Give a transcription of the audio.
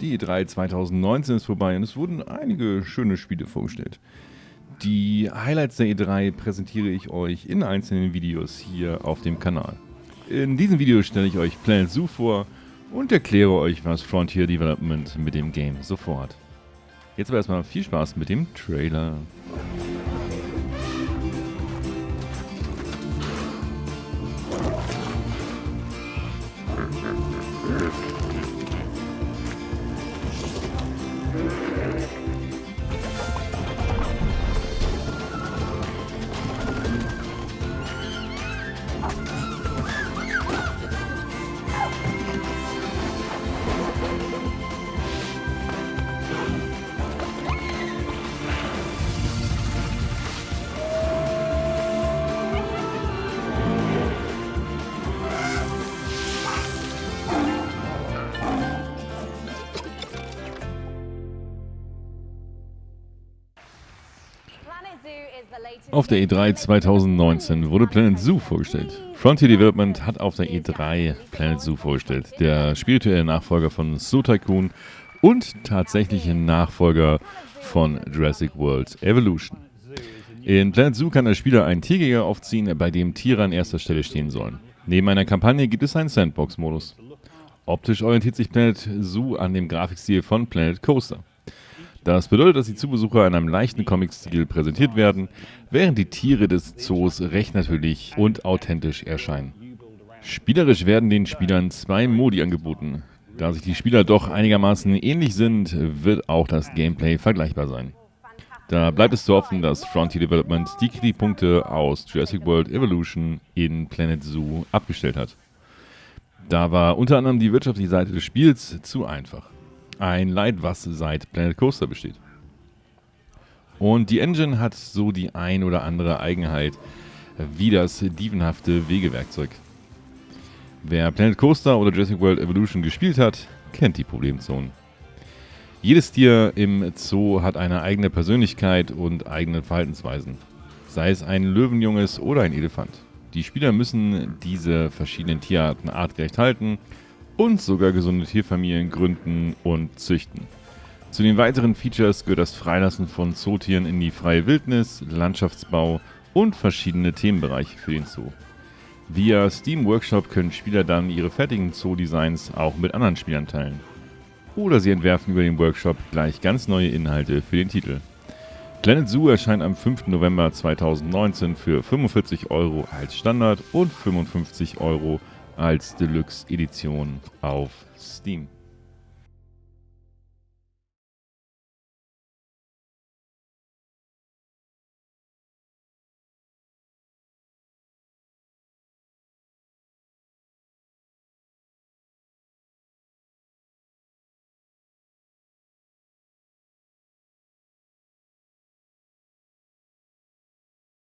Die E3 2019 ist vorbei und es wurden einige schöne Spiele vorgestellt. Die Highlights der E3 präsentiere ich euch in einzelnen Videos hier auf dem Kanal. In diesem Video stelle ich euch Planet Zoo vor und erkläre euch, was Frontier Development mit dem Game so vorhat. Jetzt aber erstmal viel Spaß mit dem Trailer. Auf der E3 2019 wurde Planet Zoo vorgestellt. Frontier Development hat auf der E3 Planet Zoo vorgestellt, der spirituelle Nachfolger von Zoo Tycoon und tatsächliche Nachfolger von Jurassic World Evolution. In Planet Zoo kann der Spieler einen Tierjäger aufziehen, bei dem Tiere an erster Stelle stehen sollen. Neben einer Kampagne gibt es einen Sandbox-Modus. Optisch orientiert sich Planet Zoo an dem Grafikstil von Planet Coaster. Das bedeutet, dass die Zubesucher in einem leichten Comic-Stil präsentiert werden, während die Tiere des Zoos recht natürlich und authentisch erscheinen. Spielerisch werden den Spielern zwei Modi angeboten. Da sich die Spieler doch einigermaßen ähnlich sind, wird auch das Gameplay vergleichbar sein. Da bleibt es zu hoffen, dass Frontier Development die Kritikpunkte aus Jurassic World Evolution in Planet Zoo abgestellt hat. Da war unter anderem die wirtschaftliche Seite des Spiels zu einfach. Ein Leid, was seit Planet Coaster besteht. Und die Engine hat so die ein oder andere Eigenheit wie das dievenhafte Wegewerkzeug. Wer Planet Coaster oder Jurassic World Evolution gespielt hat, kennt die Problemzonen. Jedes Tier im Zoo hat eine eigene Persönlichkeit und eigene Verhaltensweisen. Sei es ein Löwenjunges oder ein Elefant. Die Spieler müssen diese verschiedenen Tierarten artgerecht halten und sogar gesunde Tierfamilien gründen und züchten. Zu den weiteren Features gehört das Freilassen von Zootieren in die freie Wildnis, Landschaftsbau und verschiedene Themenbereiche für den Zoo. Via Steam Workshop können Spieler dann ihre fertigen Zoo-Designs auch mit anderen Spielern teilen. Oder sie entwerfen über den Workshop gleich ganz neue Inhalte für den Titel. Planet Zoo erscheint am 5. November 2019 für 45 Euro als Standard und 55 Euro als Deluxe-Edition auf Steam.